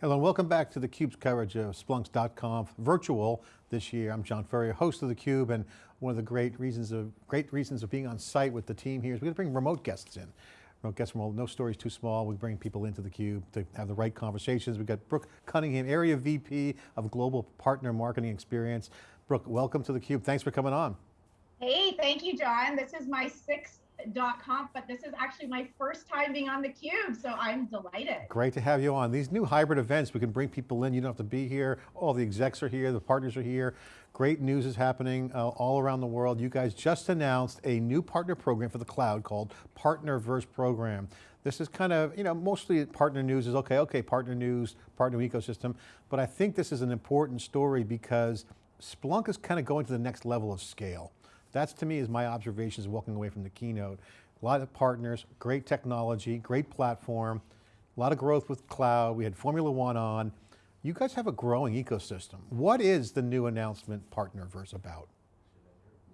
Hello and welcome back to theCUBE's coverage of Splunk's .conf virtual this year. I'm John Furrier, host of theCUBE and one of the great reasons of great reasons of being on site with the team here is we're going to bring remote guests in. Remote guests from all, no stories too small. We bring people into theCUBE to have the right conversations. We've got Brooke Cunningham, Area VP of Global Partner Marketing Experience. Brooke, welcome to theCUBE. Thanks for coming on. Hey, thank you, John. This is my sixth conf, but this is actually my first time being on theCUBE, so I'm delighted. Great to have you on. These new hybrid events, we can bring people in, you don't have to be here, all the execs are here, the partners are here. Great news is happening uh, all around the world. You guys just announced a new partner program for the cloud called Partnerverse Program. This is kind of, you know, mostly partner news is okay, okay, partner news, partner ecosystem, but I think this is an important story because Splunk is kind of going to the next level of scale. That's to me is my observations walking away from the keynote. A lot of partners, great technology, great platform, a lot of growth with cloud. We had Formula One on. You guys have a growing ecosystem. What is the new announcement Partnerverse about?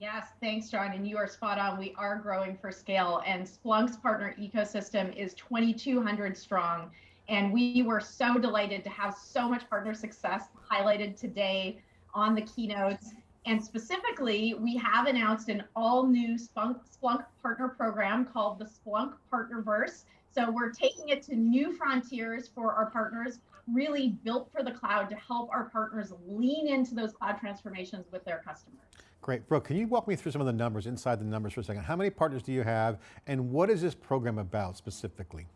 Yes, thanks, John. And you are spot on. We are growing for scale, and Splunk's partner ecosystem is 2,200 strong. And we were so delighted to have so much partner success highlighted today on the keynotes. And specifically, we have announced an all new Splunk, Splunk partner program called the Splunk Partnerverse. So we're taking it to new frontiers for our partners, really built for the cloud to help our partners lean into those cloud transformations with their customers. Great, Brooke, can you walk me through some of the numbers, inside the numbers for a second? How many partners do you have and what is this program about specifically?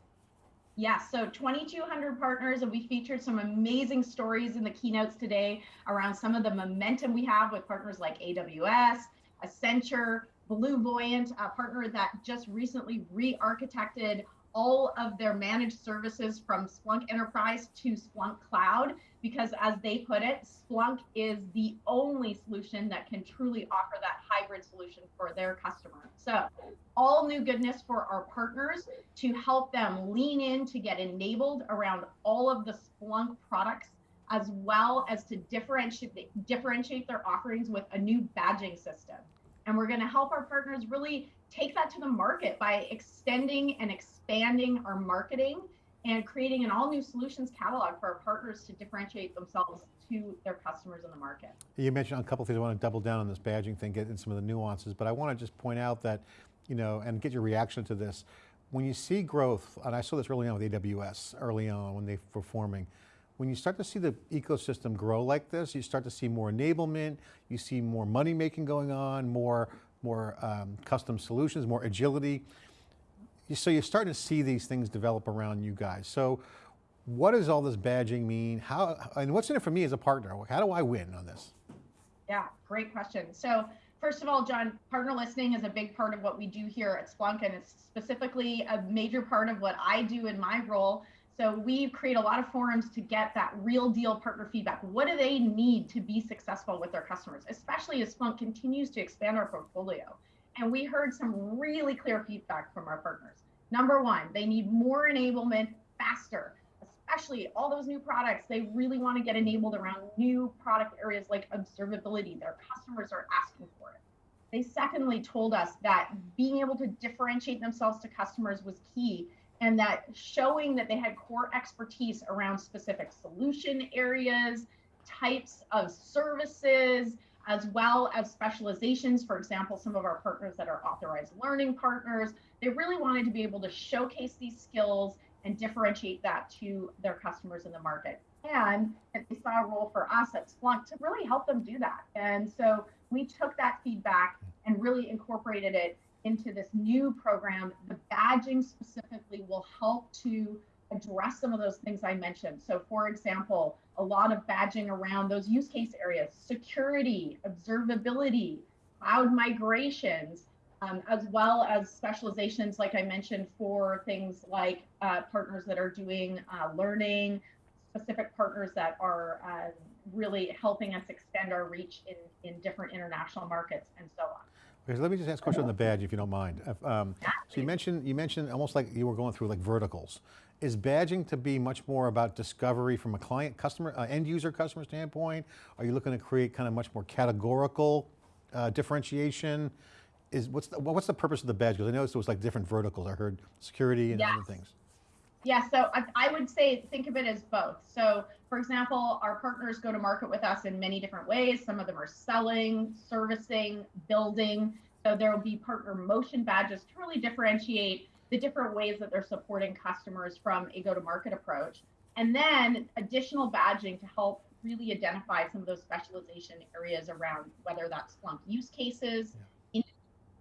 Yes, so 2,200 partners, and we featured some amazing stories in the keynotes today around some of the momentum we have with partners like AWS, Accenture, BlueVoyant, a partner that just recently re-architected all of their managed services from Splunk Enterprise to Splunk Cloud, because as they put it, Splunk is the only solution that can truly offer that hybrid solution for their customer. So all new goodness for our partners to help them lean in to get enabled around all of the Splunk products as well as to differentiate, differentiate their offerings with a new badging system. And we're going to help our partners really take that to the market by extending and expanding our marketing and creating an all new solutions catalog for our partners to differentiate themselves to their customers in the market. You mentioned a couple things, I want to double down on this badging thing, get into some of the nuances, but I want to just point out that, you know, and get your reaction to this. When you see growth, and I saw this early on with AWS, early on when they were forming, when you start to see the ecosystem grow like this, you start to see more enablement, you see more money making going on, more, more um, custom solutions, more agility. So you're starting to see these things develop around you guys. So what does all this badging mean? How, and what's in it for me as a partner? How do I win on this? Yeah, great question. So first of all, John, partner listening is a big part of what we do here at Splunk, and it's specifically a major part of what I do in my role so we create a lot of forums to get that real deal partner feedback. What do they need to be successful with their customers, especially as Splunk continues to expand our portfolio? And we heard some really clear feedback from our partners. Number one, they need more enablement faster, especially all those new products. They really want to get enabled around new product areas like observability. Their customers are asking for it. They secondly told us that being able to differentiate themselves to customers was key and that showing that they had core expertise around specific solution areas, types of services, as well as specializations. For example, some of our partners that are authorized learning partners, they really wanted to be able to showcase these skills and differentiate that to their customers in the market. And they saw a role for us at Splunk to really help them do that. And so we took that feedback and really incorporated it into this new program, the badging specifically will help to address some of those things I mentioned. So for example, a lot of badging around those use case areas, security, observability, cloud migrations, um, as well as specializations, like I mentioned, for things like uh, partners that are doing uh, learning, specific partners that are uh, really helping us extend our reach in, in different international markets and so on. Okay, let me just ask a question on the badge, if you don't mind. Um, so you mentioned, you mentioned almost like you were going through like verticals. Is badging to be much more about discovery from a client, customer, uh, end user customer standpoint? Are you looking to create kind of much more categorical uh, differentiation? Is what's the, what's the purpose of the badge? Because I noticed it was like different verticals. I heard security and other things. Yeah, so I, I, would say think of it as both. So, for example, our partners go to market with us in many different ways. Some of them are selling, servicing, building. So, there will be partner motion badges to really differentiate the different ways that they're supporting customers from a go to market approach. And then additional badging to help really identify some of those specialization areas around whether that's Splunk use cases, yeah.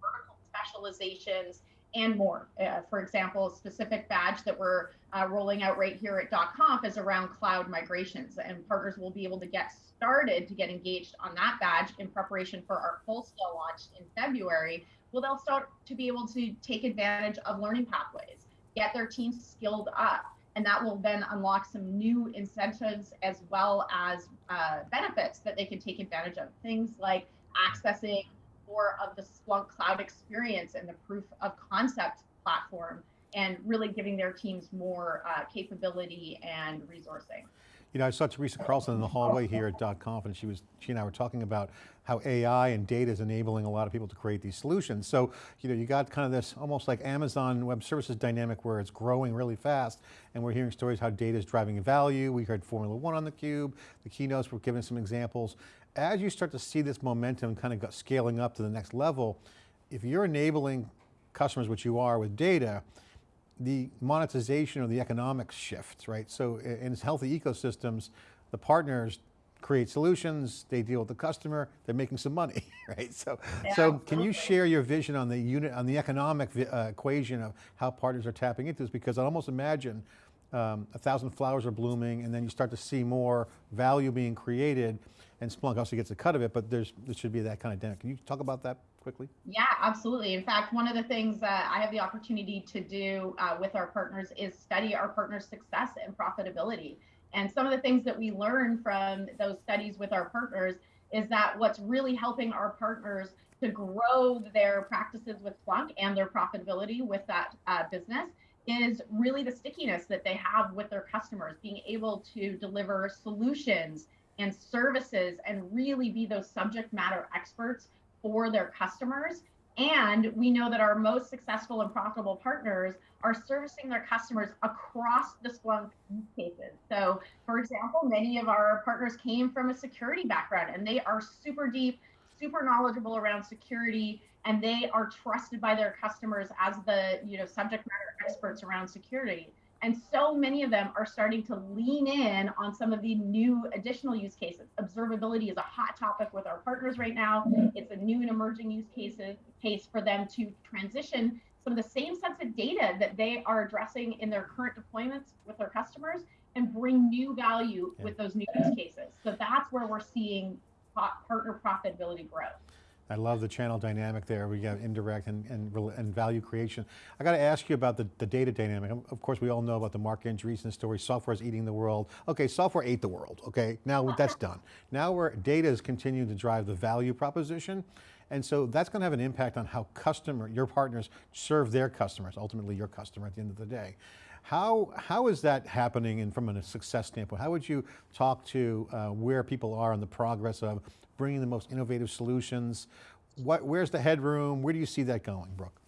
vertical specializations, and more. Uh, for example, a specific badge that we're uh, rolling out right here at .conf is around cloud migrations, and partners will be able to get started to get engaged on that badge in preparation for our full scale launch in February. Well, they'll start to be able to take advantage of learning pathways, get their teams skilled up, and that will then unlock some new incentives as well as uh, benefits that they can take advantage of. Things like accessing more of the Splunk cloud experience and the proof of concept platform and really giving their teams more uh, capability and resourcing. You know, I saw Teresa Carlson in the hallway here at .conf and she was, she and I were talking about how AI and data is enabling a lot of people to create these solutions. So, you know, you got kind of this almost like Amazon Web Services dynamic where it's growing really fast and we're hearing stories how data is driving value. We heard Formula One on the cube, the keynotes were giving some examples. As you start to see this momentum kind of scaling up to the next level, if you're enabling customers, which you are with data, the monetization or the economics shifts, right? So in healthy ecosystems, the partners create solutions, they deal with the customer, they're making some money, right? So, yeah, so can you share your vision on the unit, on the economic uh, equation of how partners are tapping into this? Because I almost imagine um, a thousand flowers are blooming and then you start to see more value being created and Splunk also gets a cut of it, but there's, there should be that kind of dynamic. Can you talk about that quickly? Yeah, absolutely. In fact, one of the things that I have the opportunity to do uh, with our partners is study our partners' success and profitability. And some of the things that we learn from those studies with our partners is that what's really helping our partners to grow their practices with Splunk and their profitability with that uh, business is really the stickiness that they have with their customers, being able to deliver solutions and services and really be those subject matter experts for their customers. And we know that our most successful and profitable partners are servicing their customers across the Splunk use cases. So, for example, many of our partners came from a security background and they are super deep, super knowledgeable around security, and they are trusted by their customers as the you know subject matter experts around security. And so many of them are starting to lean in on some of the new additional use cases. Observability is a hot topic with our partners right now. It's a new and emerging use cases, case for them to transition some of the same sets of data that they are addressing in their current deployments with their customers and bring new value yeah. with those new use cases. So that's where we're seeing partner profitability growth. I love the channel dynamic there. We got indirect and, and, and value creation. I got to ask you about the, the data dynamic. Um, of course, we all know about the Marc Andreessen story, software is eating the world. Okay, software ate the world, okay? Now that's done. Now where data is continuing to drive the value proposition, and so that's going to have an impact on how customer, your partners serve their customers, ultimately your customer at the end of the day. How, how is that happening and from a success standpoint? How would you talk to uh, where people are in the progress of bringing the most innovative solutions? What, where's the headroom? Where do you see that going, Brooke?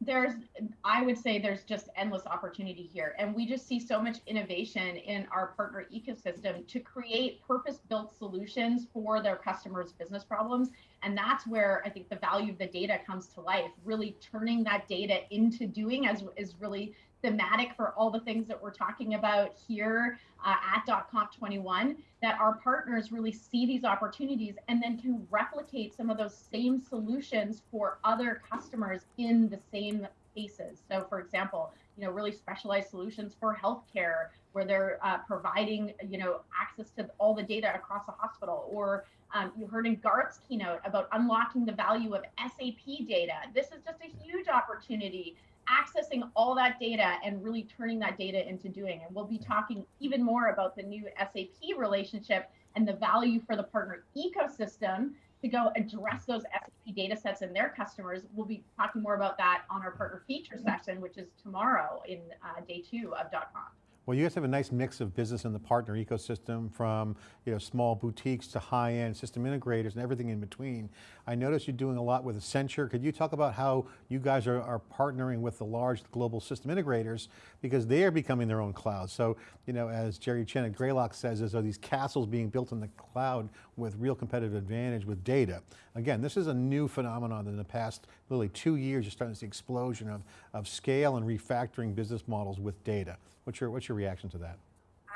there's i would say there's just endless opportunity here and we just see so much innovation in our partner ecosystem to create purpose built solutions for their customers business problems and that's where i think the value of the data comes to life really turning that data into doing as is really thematic for all the things that we're talking about here uh, at .conf 21 that our partners really see these opportunities and then can replicate some of those same solutions for other customers in the same cases. So for example, you know, really specialized solutions for healthcare where they're uh, providing, you know, access to all the data across a hospital or um, you heard in Garth's keynote about unlocking the value of SAP data. This is just a huge opportunity accessing all that data and really turning that data into doing. And we'll be talking even more about the new SAP relationship and the value for the partner ecosystem to go address those SAP data sets and their customers. We'll be talking more about that on our partner feature session, which is tomorrow in uh, day two of .conf. Well, you guys have a nice mix of business in the partner ecosystem from you know, small boutiques to high-end system integrators and everything in between. I noticed you're doing a lot with Accenture. Could you talk about how you guys are, are partnering with the large global system integrators because they are becoming their own cloud. So, you know, as Jerry Chen at Greylock says, there's these castles being built in the cloud with real competitive advantage with data. Again, this is a new phenomenon in the past literally two years, you're starting to see explosion of, of scale and refactoring business models with data. What's your, what's your reaction to that?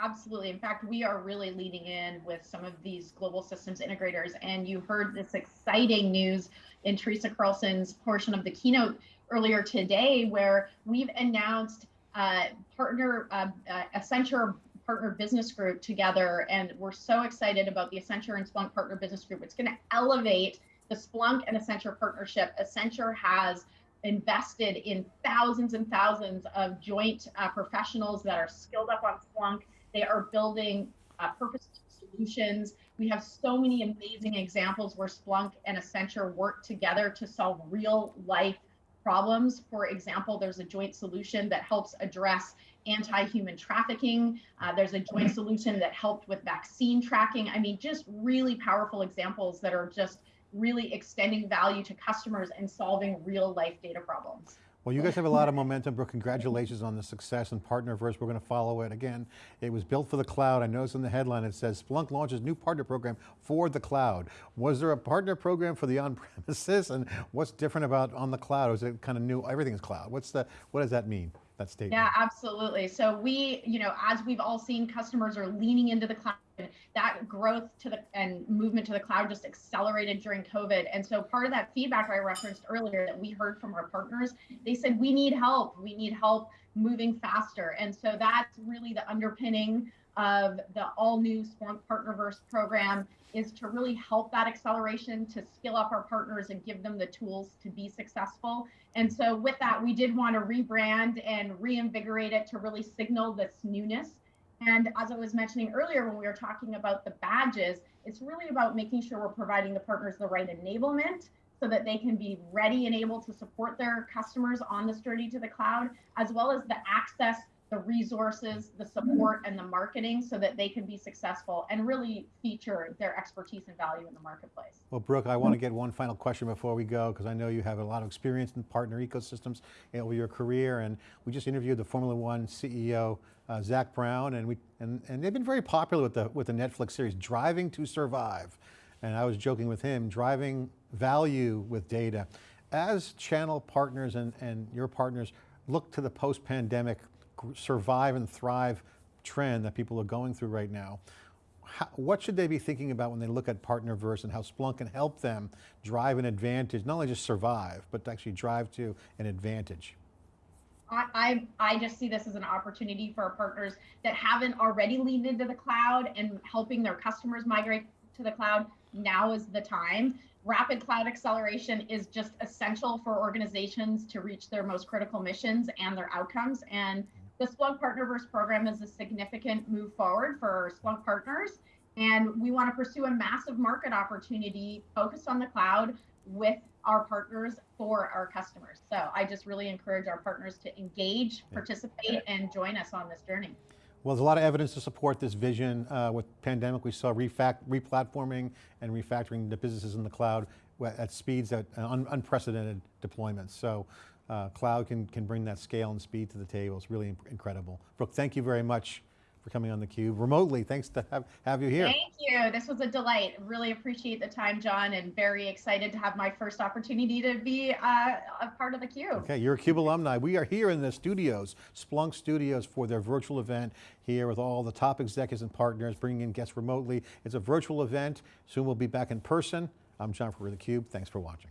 Absolutely. In fact, we are really leading in with some of these global systems integrators. And you heard this exciting news in Teresa Carlson's portion of the keynote earlier today, where we've announced uh, partner uh, uh, Accenture partner business group together. And we're so excited about the Accenture and Splunk partner business group. It's going to elevate the Splunk and Accenture partnership. Accenture has invested in thousands and thousands of joint uh, professionals that are skilled up on Splunk. They are building uh, purpose solutions. We have so many amazing examples where Splunk and Accenture work together to solve real life problems. For example, there's a joint solution that helps address anti-human trafficking. Uh, there's a joint solution that helped with vaccine tracking. I mean, just really powerful examples that are just really extending value to customers and solving real life data problems. Well, you guys have a lot of momentum, Brooke. Congratulations on the success and Partnerverse. We're going to follow it again. It was built for the cloud. I noticed in the headline it says Splunk launches new partner program for the cloud. Was there a partner program for the on-premises, and what's different about on the cloud? Is it kind of new? Everything is cloud. What's the? What does that mean? That statement. Yeah, absolutely. So we, you know, as we've all seen, customers are leaning into the cloud that growth to the and movement to the cloud just accelerated during COVID. And so part of that feedback I referenced earlier that we heard from our partners, they said we need help. We need help moving faster. And so that's really the underpinning of the all new Splunk Partnerverse program is to really help that acceleration to skill up our partners and give them the tools to be successful. And so with that, we did want to rebrand and reinvigorate it to really signal this newness and as I was mentioning earlier, when we were talking about the badges, it's really about making sure we're providing the partners the right enablement so that they can be ready and able to support their customers on this journey to the cloud, as well as the access the resources, the support, and the marketing so that they can be successful and really feature their expertise and value in the marketplace. Well, Brooke, I want to get one final question before we go, because I know you have a lot of experience in partner ecosystems over your career, and we just interviewed the Formula One CEO, uh, Zak Brown, and, we, and, and they've been very popular with the, with the Netflix series, Driving to Survive. And I was joking with him, driving value with data. As channel partners and, and your partners look to the post-pandemic survive and thrive trend that people are going through right now. How, what should they be thinking about when they look at Partnerverse and how Splunk can help them drive an advantage, not only just survive, but actually drive to an advantage? I, I, I just see this as an opportunity for partners that haven't already leaned into the cloud and helping their customers migrate to the cloud. Now is the time. Rapid cloud acceleration is just essential for organizations to reach their most critical missions and their outcomes. And the Splunk Partnerverse program is a significant move forward for Splunk partners. And we want to pursue a massive market opportunity focused on the cloud with our partners for our customers. So I just really encourage our partners to engage, participate, and join us on this journey. Well, there's a lot of evidence to support this vision. Uh, with pandemic, we saw refact, replatforming and refactoring the businesses in the cloud at speeds that uh, un unprecedented deployments. So uh, cloud can, can bring that scale and speed to the table. It's really incredible. Brooke, thank you very much for coming on theCUBE remotely. Thanks to have, have you here. Thank you. This was a delight. Really appreciate the time, John, and very excited to have my first opportunity to be uh, a part of theCUBE. Okay, you're a CUBE alumni. We are here in the studios, Splunk Studios for their virtual event here with all the top executives and partners, bringing in guests remotely. It's a virtual event. Soon we'll be back in person. I'm John for theCUBE. Thanks for watching.